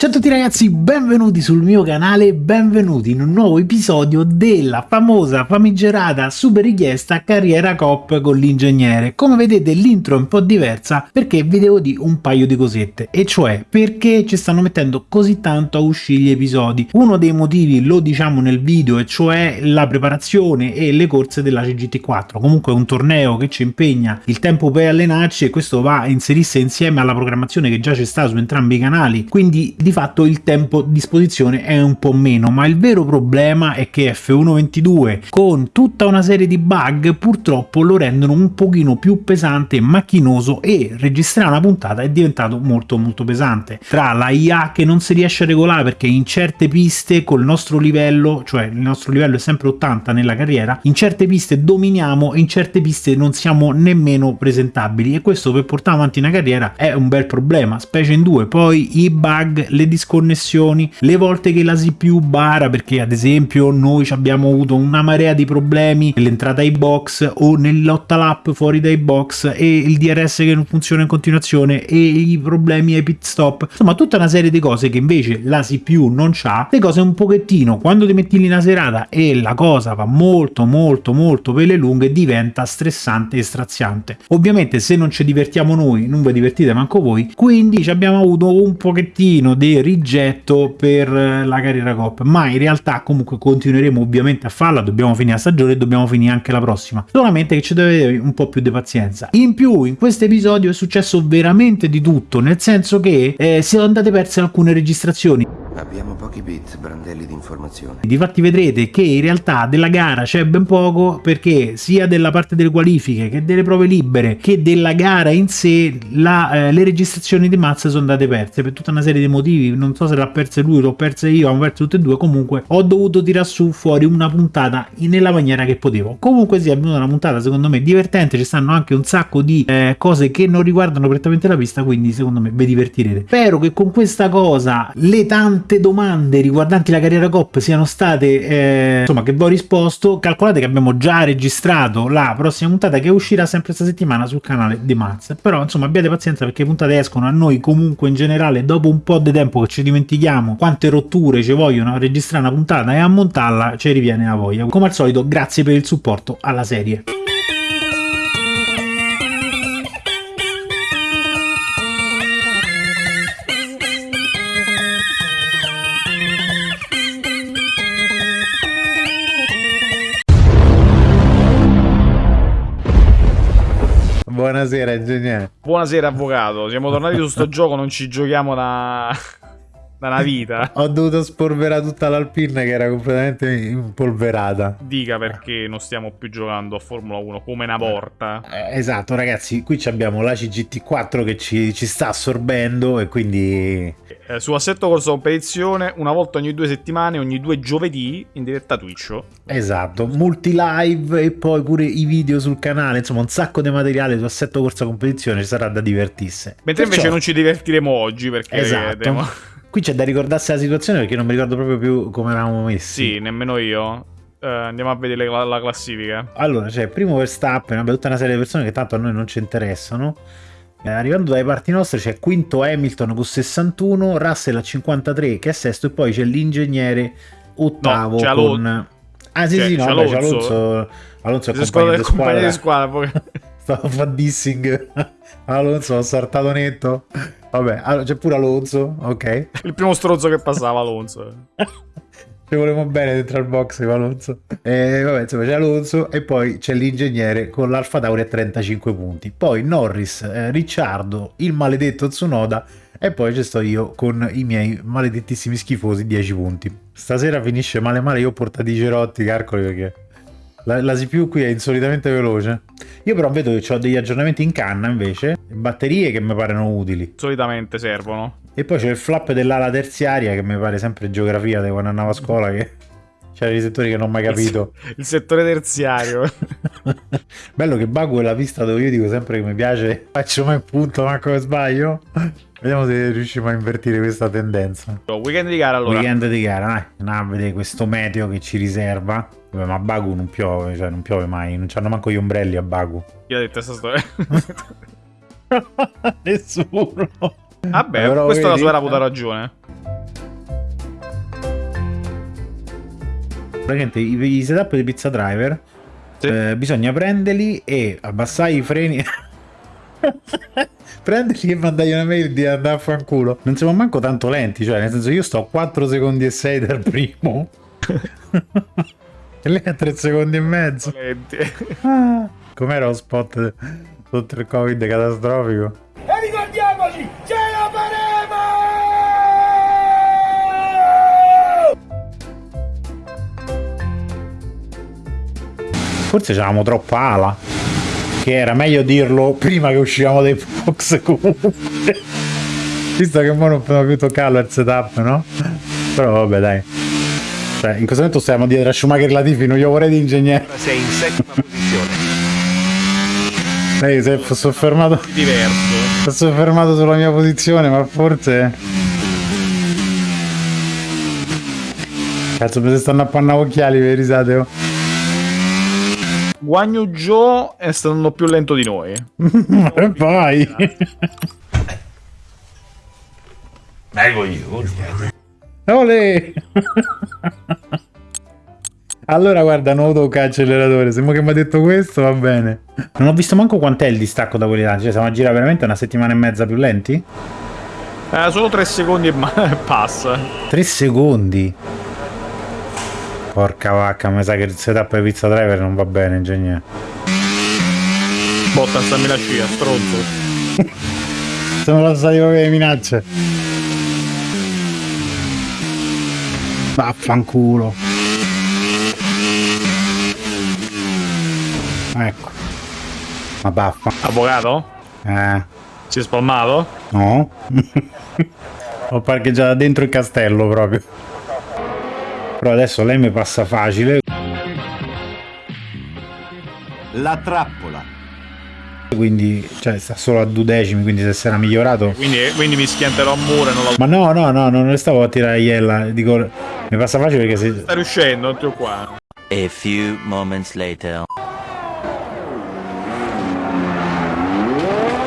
Ciao a tutti ragazzi, benvenuti sul mio canale, benvenuti in un nuovo episodio della famosa, famigerata, super richiesta carriera cop con l'ingegnere. Come vedete l'intro è un po' diversa perché vi devo dire un paio di cosette, e cioè perché ci stanno mettendo così tanto a uscire gli episodi. Uno dei motivi lo diciamo nel video, e cioè la preparazione e le corse della CGT4. Comunque è un torneo che ci impegna il tempo per allenarci e questo va a inserirsi insieme alla programmazione che già c'è sta su entrambi i canali, quindi di fatto il tempo a disposizione è un po' meno, ma il vero problema è che F122 con tutta una serie di bug purtroppo lo rendono un pochino più pesante macchinoso e registrare una puntata è diventato molto molto pesante. Tra la IA che non si riesce a regolare perché in certe piste col nostro livello, cioè il nostro livello è sempre 80 nella carriera, in certe piste dominiamo e in certe piste non siamo nemmeno presentabili e questo per portare avanti una carriera è un bel problema, specie in due. Poi i bug le disconnessioni, le volte che la CPU bara perché ad esempio noi abbiamo avuto una marea di problemi nell'entrata ai box o nel lotta lap fuori dai box e il DRS che non funziona in continuazione e i problemi ai pit stop, insomma tutta una serie di cose che invece la CPU non c'ha, le cose un pochettino quando ti metti lì una serata e la cosa va molto molto molto per le lunghe diventa stressante e straziante. Ovviamente se non ci divertiamo noi non vi divertite manco voi, quindi abbiamo avuto un pochettino di rigetto per eh, la carriera Cop, ma in realtà comunque continueremo ovviamente a farla, dobbiamo finire la stagione e dobbiamo finire anche la prossima, solamente che ci avere un po' più di pazienza. In più in questo episodio è successo veramente di tutto, nel senso che eh, si sono andate perse alcune registrazioni. Abbiamo pochi bit, brandelli di informazione. Difatti vedrete che in realtà della gara c'è ben poco perché sia della parte delle qualifiche che delle prove libere che della gara in sé la, eh, le registrazioni di Mazza sono andate perse per tutta una serie di motivi, non so se l'ha perse lui, l'ho perse io, hanno perso tutte e due, comunque ho dovuto tirare su fuori una puntata nella maniera che potevo. Comunque sì, è venuta una puntata secondo me divertente, ci stanno anche un sacco di eh, cose che non riguardano prettamente la pista, quindi secondo me vi divertirete. Spero che con questa cosa le tante tante domande riguardanti la carriera COP siano state, eh, insomma, che vi ho risposto, calcolate che abbiamo già registrato la prossima puntata che uscirà sempre questa settimana sul canale di Maz. Però, insomma, abbiate pazienza perché le puntate escono a noi comunque in generale dopo un po' di tempo che ci dimentichiamo quante rotture ci vogliono a registrare una puntata e a montarla ci riviene la voglia. Come al solito, grazie per il supporto alla serie. Buonasera ingegnere. Buonasera avvocato, siamo tornati su sto gioco, non ci giochiamo da... da una vita. Ho dovuto spolverare tutta l'Alpine che era completamente impolverata. Dica perché non stiamo più giocando a Formula 1 come una volta. Eh, esatto ragazzi, qui abbiamo la CGT4 che ci, ci sta assorbendo e quindi... Eh, su Assetto Corso Competizione una volta ogni due settimane, ogni due giovedì in diretta Twitch. Esatto, multi live e poi pure i video sul canale, insomma un sacco di materiale su Assetto Corsa Competizione, ci sarà da divertirsi. Mentre Perciò... invece non ci divertiremo oggi perché... Esatto. Vedremo... Qui c'è da ricordarsi la situazione perché non mi ricordo proprio più come eravamo messi. Sì, nemmeno io. Uh, andiamo a vedere la, la classifica. Allora, c'è cioè, primo Verstappen, vabbè, tutta una serie di persone che tanto a noi non ci interessano. Eh, arrivando dai parti nostre c'è quinto Hamilton con 61, Russell a 53 che è sesto e poi c'è l'ingegnere ottavo no, con... Ah sì sì, no, c'è Alonso. Alonso, Alonso è compagno di squadra. Di squadra Stavo fare dissing. Alonso ha saltato netto. Vabbè, c'è pure Alonso, ok. Il primo strozzo che passava Alonso. Ci volevamo bene dentro al box con Alonso. E vabbè, insomma, c'è Alonso e poi c'è l'ingegnere con l'Alfa Tauri a 35 punti. Poi Norris, eh, Ricciardo, il maledetto Tsunoda e poi ci sto io con i miei maledettissimi schifosi 10 punti. Stasera finisce male male, io ho portato i cerotti, calcoli perché la, la, CPU qui è insolitamente veloce. Io però vedo che ho degli aggiornamenti in canna invece, batterie che mi parano utili. Solitamente servono. E poi c'è il flap dell'ala terziaria che mi pare sempre geografia di quando andavo a scuola che c'erano i settori che non ho mai capito. Il, il settore terziario. Bello che Baku è la pista dove io dico sempre che mi piace, faccio mai punto, ma come sbaglio. Vediamo se riusciamo a invertire questa tendenza. Weekend di gara allora. Weekend di gara, dai. Andiamo a vedere questo meteo che ci riserva. Vabbè, ma a Bagu non piove, cioè non piove mai, non c'hanno manco gli ombrelli a Bagu. Io ho detto questa storia. Nessuno. Vabbè, Però questa vedi... la sua era avuta ragione. Praticamente i, i setup di Pizza Driver sì. eh, bisogna prenderli e abbassare i freni. Prendili e mandagli una mail di andare a fanculo. Non siamo manco tanto lenti, cioè, nel senso, io sto 4 secondi e 6 dal primo. lei a 3 secondi e mezzo. Ah, com'era lo spot sotto il covid catastrofico? E ricordiamoci, ce la faremo! Forse c'avevamo troppa ala. Che era meglio dirlo prima che uscivamo dai box comunque. Visto che ora non possiamo più toccarlo il setup, no? Però vabbè dai. Cioè, in questo momento stiamo dietro a Schumacher Latifi, non io vorrei di ingegnere. Sei in settima posizione. Lei si è soffermato. Diverso. Si è soffermato sulla mia posizione, ma forse. Cazzo, mi stanno a panna occhiali, vi risate? Oh. Guagno Joe è stato più lento di noi. E poi. Ole! Allora guarda, nuovo tocca acceleratore. Sembra che mi ha detto questo, va bene. Non ho visto manco quant'è il distacco da quelli là. Cioè, siamo a girare veramente una settimana e mezza più lenti? Eh, solo 3 secondi e ma- passa. Tre secondi. Porca vacca, mi sa che il setup di pizza driver non va bene, ingegnere. Botta, stammi la scia, stronzo. Siamo passati proprio le minacce. Vaffanculo. Ecco. Ma baffa. Avvocato? Eh, Si è spalmato? no. Ho parcheggiato dentro il castello proprio. Però adesso lei mi passa facile. La trappola. Quindi, cioè, sta solo a duodecimi. Quindi, se era migliorato. Quindi, quindi mi schianterò a muro non la... Ma no, no, no, non le stavo a tirare iella. Dico, mi passa facile perché se. Sta riuscendo, non ti qua. A few moments later.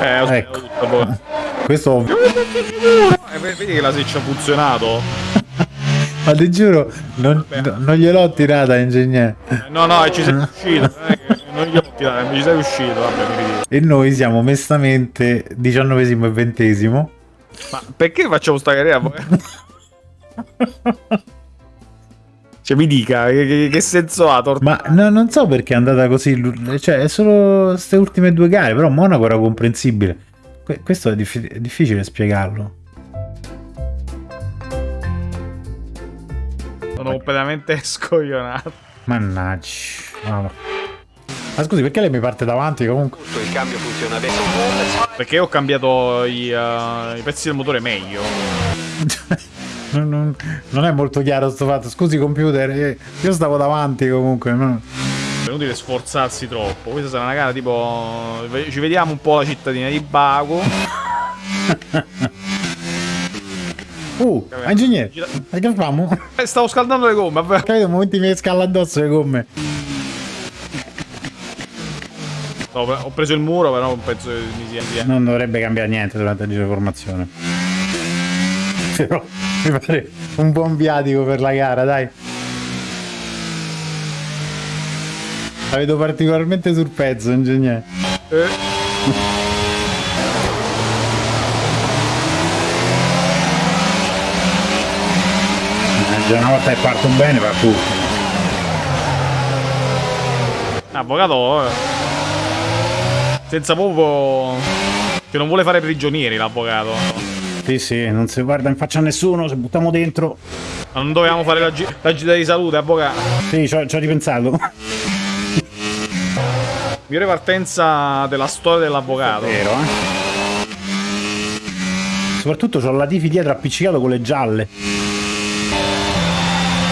Eh, ho Ecco. tutto, poi. Questo Eh, vedi che la seccia ha funzionato? Ma ti giuro, non, non gliel'ho tirata, ingegnere. Eh, No, no, e ci sei riuscito. Non, gli ho tirato, ci sei riuscito. Vabbè, mi ridi. E noi siamo mestamente diciannovesimo e ventesimo. Ma perché facciamo sta carriera? poi? cioè, mi dica, che, che- senso ha? Tor- Ma no, non so perché è andata così. Cioè, è solo queste ultime due gare. Però Monaco era comprensibile. Que- questo è, diffi- è difficile spiegarlo. Sono completamente scoglionato. Mannaggia. Vabbè. Ma scusi, perché lei mi parte davanti comunque? Il cambio funziona bene. Perché ho cambiato i, eh, i pezzi del motore meglio. Non, non- non è molto chiaro sto fatto. Scusi, computer. eh, Io stavo davanti comunque. no? È inutile sforzarsi troppo. Questa sarà una gara tipo. Ci vediamo un po' la cittadina di Bago. Uh, ingegnere, che facciamo? Eh, stavo scaldando le gomme. Capito, momenti mi scala addosso le gomme. Ho preso il muro, però penso che mi sia. sia- Non dovrebbe cambiare niente durante di formazione. Però mi pare un buon viatico per la gara, dai. La vedo particolarmente sul pezzo, ingegnere. Eh, già una volta che parto bene va tutto. avvocato. eh. Senza proprio. Che non vuole fare prigionieri l'avvocato. Sì, sì, non si guarda in faccia a nessuno, se buttiamo dentro. Ma non dovevamo fare la, gi- la gita di salute, avvocato. Sì, ci ho, ci ho ripensato. Migliore partenza della storia dell'avvocato. Vero, eh? Soprattutto c'ho la Tifi dietro appiccicato con le gialle.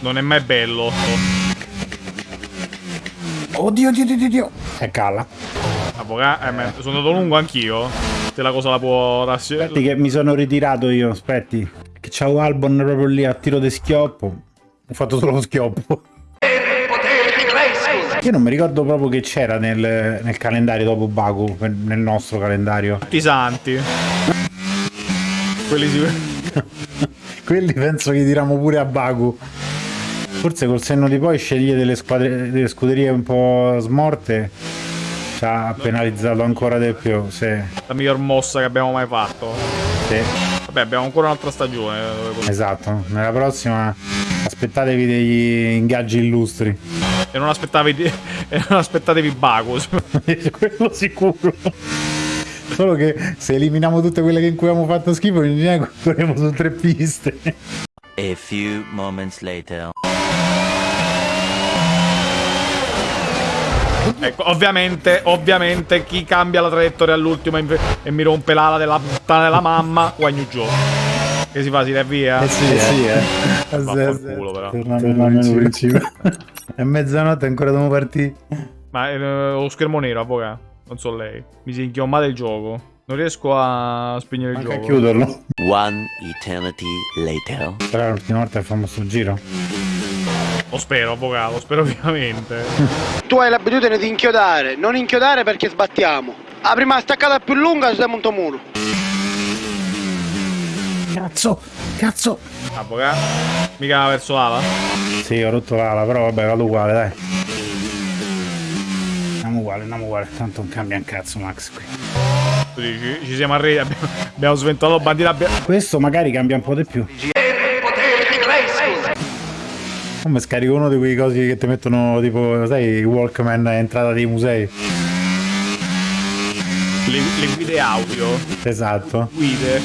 Non è mai bello. Oddio, oddio, oddio, oddio. E calla. Avvocato. Eh, sono andato lungo anch'io. Se la cosa la può Aspetti rassi- che mi sono ritirato io, aspetti. Che c'ho Albon proprio lì a tiro di schioppo. Ho fatto solo lo schioppo. Io non mi ricordo proprio che c'era nel, nel calendario dopo Baku, nel nostro calendario. Tutti i santi. Quelli si. Quelli penso che tiriamo pure a Baku. Forse col senno di poi sceglie delle, delle scuderie un po' smorte ci ha penalizzato ancora di più. Sì, La miglior mossa che abbiamo mai fatto. sì, Vabbè, abbiamo ancora un'altra stagione. eh, esatto. Nella prossima aspettatevi degli ingaggi illustri. E non aspettatevi, e non aspettatevi Bagus. Quello sicuro. Solo che se eliminiamo tutte quelle che in cui abbiamo fatto schifo, in genere corriamo su tre piste. A few moments later. Ecco, ovviamente, ovviamente, chi cambia la traiettoria all'ultimo e mi- e mi rompe l'ala della puttana della mamma, guagno giù. Che si fa? Si va via? Eh sì, eh. sì, eh. Vaffanculo, però. Torniamo al principio. È mezzanotte ancora dobbiamo partire. Ma eh, lo schermo nero, avvocato. Non so lei. Mi si è inchiommato il gioco. Non riesco a spegnere il Anche a gioco. chiuderlo. One eternity later. Però è l'ultima volta che facciamo sto giro. Lo spero, avvocato. Lo spero vivamente. Tu hai l'abitudine di inchiodare, non inchiodare perché sbattiamo. La prima staccata più lunga si monta un muro. Cazzo, cazzo. Avvocato. Mica verso l'ala. Sì, ho rotto l'ala, però vabbè, vado uguale, dai. Andiamo uguale, andiamo uguale. Tanto non cambia un cazzo, Max, qui. Ci siamo arresi. Abbiamo, abbiamo sventato bandiera. Abbiamo... Questo magari cambia un po' di più. Come scarico uno di quei cosi che ti mettono tipo, sai, i Walkman entrata dei musei. Le, le guide audio. Esatto. Guide.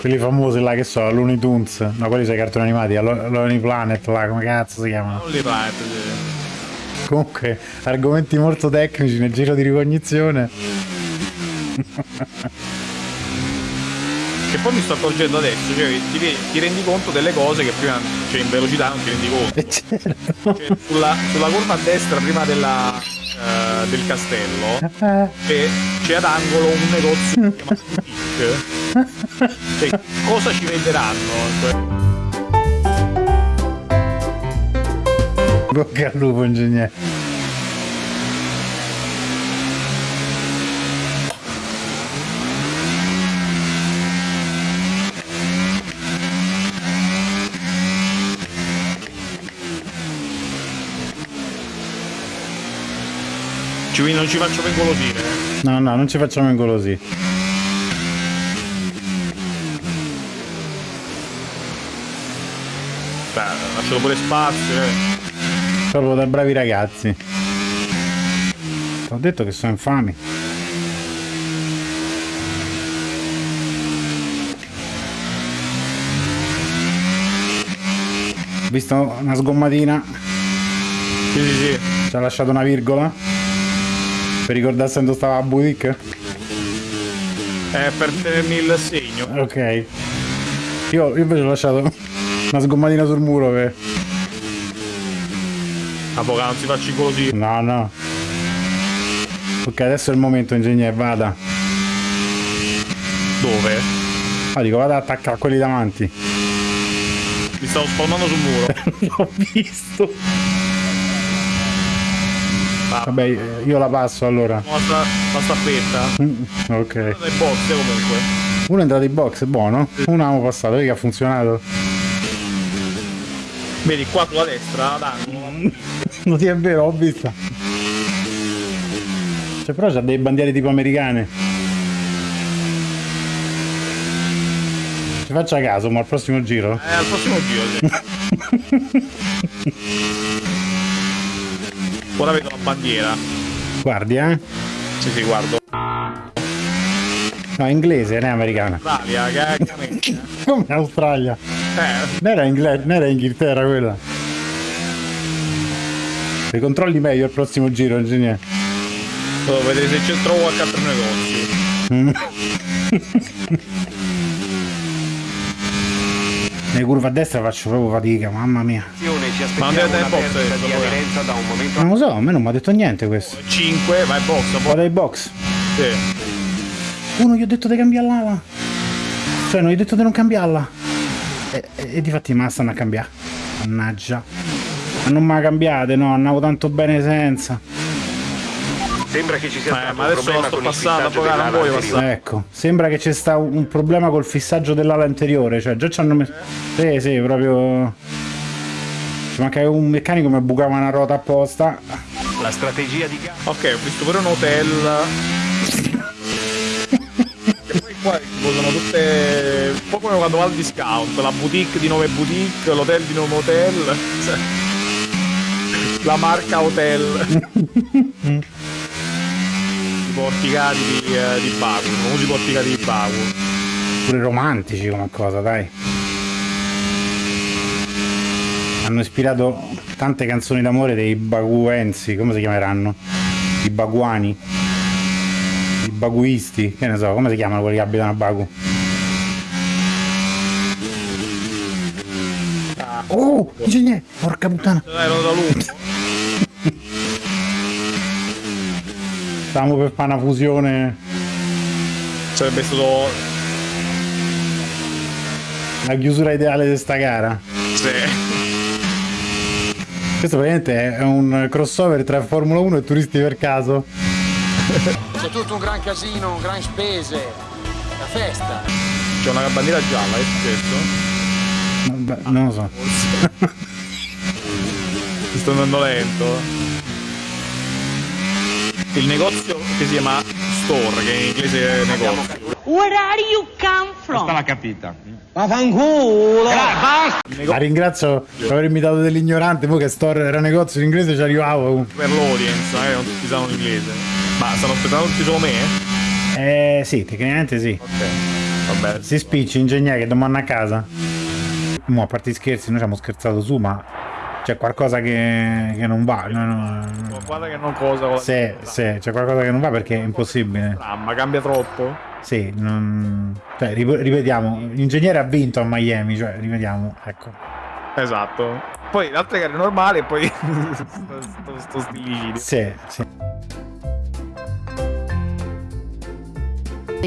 Quelli famosi là che so, Looney Tunes. No, quelli sono i cartoni animati, la Lo- Lonely Planet là, come cazzo si chiamano? Li planet. sì. Comunque, argomenti molto tecnici nel giro di ricognizione. Che poi mi sto accorgendo adesso. Cioè, ti, ti rendi conto delle cose che prima, cioè in velocità non ti rendi conto. E certo. Cioè, sulla, sulla curva a destra prima della, eh, del castello Eh, c'è, c'è ad angolo un negozio Boutique. Cioè, cosa ci venderanno? Bocca al lupo, ingegnere. Ci, non ci faccio pengolosire. eh. No, no, non ci facciamo ingolosì. Beh, lasciato pure spazio. Eh. Proprio da bravi ragazzi. Ho detto che sono infami. Visto una sgommatina, Sì, sì, sì. ci ha lasciato una virgola. Per ricordarsi dove stava la boutique? Eh, per tenermi il segno. Ok. Io, io invece ho lasciato una sgommatina sul muro per... Avvocato, non si faccia così. No, no. Ok, adesso è il momento, ingegnere, vada. Dove? Ah, dico, vada ad attaccare quelli davanti. Mi stavo spalmando sul muro. L'ho visto. Vabbè, io la passo allora. La, la staffetta. Mm, Ok. Dai box eh, comunque. Uno è entrato in box, è buono. Uno abbiamo passato, vedi che ha funzionato. Vedi qua sulla destra, ad angolo. Non ti è vero, ho visto. Cioè, però c'ha dei bandiere tipo americane. Ci faccia caso, ma al prossimo giro. Eh, al prossimo giro, sì. Ora vedo la bandiera. Guardi, eh. Sì, sì, guardo. No, è inglese, non è americana. Italia, cagamente. Come Australia. Eh, Non era, Ingle- non era Inghilterra quella. Li controlli meglio al prossimo giro, ingegnere. devo vedere se c'è trovo qualche altro negozio. Nelle curve a destra faccio proprio fatica, mamma mia. Ci aspettiamo una box, perdita adesso, di aderenza da un momento Non lo so, a me non mi ha detto niente questo. 5, vai box, poi. Vado ai box. Sì. Uno gli ho detto di cambiare l'ala. Cioè, non gli ho detto di non cambiarla. E, e, e difatti me la stanno a cambiare. Mannaggia. Ma non me la cambiate, no, andavo tanto bene senza. Sembra che ci sia Ma- stato ma un adesso problema sto con il passando, fissaggio poi non dell'ala anteriore. Ecco, sembra che c'è sta un problema col fissaggio dell'ala anteriore. Cioè, già ci hanno messo. Sì, sì, proprio. Ci manca un meccanico mi bucava una ruota apposta. La strategia di. Ok, ho visto pure un hotel. e poi qua tipo, sono tutte. Un po' come quando va al discount. La boutique di nome boutique, l'hotel di nome hotel. La marca hotel. I porticati di, eh, di Baku. I famosi porticati di Baku. Pure romantici come cosa, dai. Hanno ispirato tante canzoni d'amore dei baguensi, come si chiameranno? I baguani? I baguisti? Che ne so, come si chiamano quelli che abitano a Baku? Oh, ingegnere, porca puttana. Lungo. Stavamo per fare una fusione, Sarebbe stato. la chiusura ideale di sta gara. Sì. Questo praticamente è un crossover tra Formula 1 e turisti per caso. C'è tutto un gran casino, gran spese. La festa. C'è una bandiera gialla, è successo? Beh, non lo so. Mi sto andando lento. Il negozio che si chiama Store, che in inglese è negozio. Where are you come from? l'ha capita. La ringrazio per aver imitato dell'ignorante, poi che store era negozio in inglese ci arrivavo. Per l'audience, eh, non tutti sanno l'inglese. Ma stanno aspettando tutti solo me? Eh sì, tecnicamente sì. Ok. Vabbè. Si spicci, ingegnere, che domani a casa. Mo, a parte gli scherzi, noi ci abbiamo scherzato su, ma c'è qualcosa che, che non va. No, no. Guarda che non cosa Sì, sì, c'è qualcosa che non va perché è impossibile. Ah, ma cambia troppo. Sì, non... Cioè, ripetiamo, l'ingegnere ha vinto a Miami, cioè, ripetiamo, ecco. Esatto. Poi le altre gare normali e poi sto, sto, sto. Sì, sì.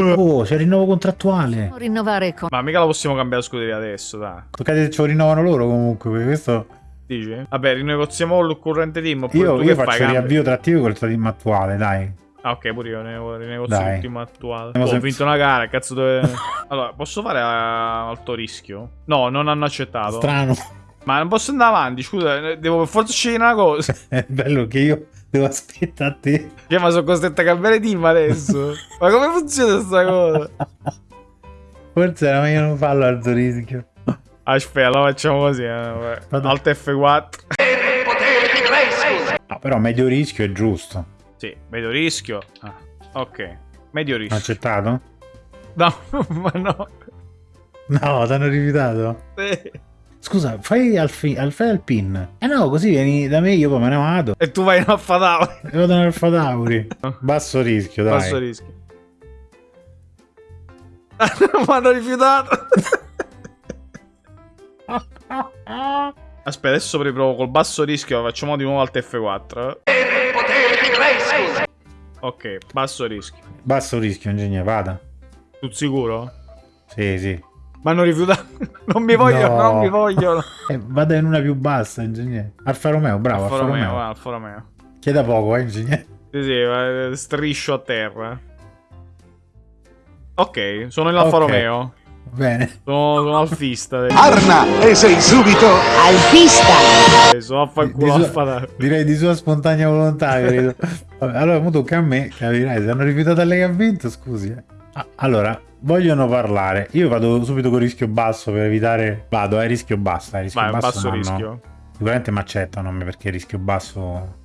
Oh, c'è il rinnovo contrattuale. Rinnovare con Ma mica la possiamo cambiare scuderia adesso, dai. Toccate se ce lo rinnovano loro comunque, perché questo... Dici? Vabbè, rinegoziamo il corrente team. Io, tu io che faccio fai? riavvio trattivo col team attuale, dai. Ah, ok, pure io ne- rinegozio team attuale. Oh, ho vinto una gara, cazzo dove... allora, posso fare a alto rischio? No, non hanno accettato. Strano. Ma non posso andare avanti, scusa, eh, devo per forza scegliere una cosa. È bello che io devo aspettare a te. Cioè, ma sono costretto a cambiare team adesso. ma come funziona questa cosa? Forse era meglio non farlo al tuo rischio. Aspetta, lo facciamo così. Eh. Alt F4. No, però medio rischio è giusto. Sì, medio rischio. Ah, ok, medio rischio. Accettato? No, ma no. No, ti hanno rifiutato. Sì. Scusa, fai al, fi- al, fai al pin. Eh no, così vieni da me, io poi me ne vado. E tu vai in Alfa Tauri. E vado nel Fatauri. Basso rischio, dai. Basso rischio. Mi hanno rifiutato. Aspetta, adesso riprovo col basso rischio. Facciamo di nuovo Alt F4. Ok, basso rischio. Basso rischio, ingegnere, vada. Tu sicuro? Sì, sì. Mi hanno rifiutato. Non mi vogliono, No. non mi vogliono. Eh, vada in una più bassa, ingegnere. Alfa Romeo, bravo, Alfa Alfa, Romeo, Romeo. Alfa Romeo. Chieda poco, eh, ingegnere. Sì, sì, eh, striscio a terra. Ok, sono in Alfa Ok. Romeo. Bene. Sono, sono alfista. Arna e sei subito Sono a far Di culo sua- Alfa Tauri. direi di sua spontanea volontà, credo. Vabbè, allora, mo tocca a me, capirai, se hanno rifiutato a lei che ha vinto, scusi. eh. Ah, allora, vogliono parlare. Io vado subito con rischio basso per evitare... Vado, eh, rischio basso. Eh, rischio Vai, basso basso no, no. rischio. Sicuramente mi accettano a me perché rischio basso...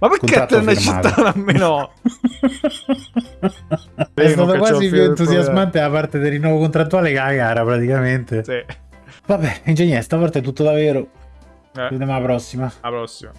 Ma perché te firmato. accettato a me no? È stato quasi più entusiasmante la parte del rinnovo contrattuale che la gara, praticamente. Sì. Vabbè, ingegnere, stavolta è tutto davvero. Ci Eh, vediamo alla prossima. alla prossima.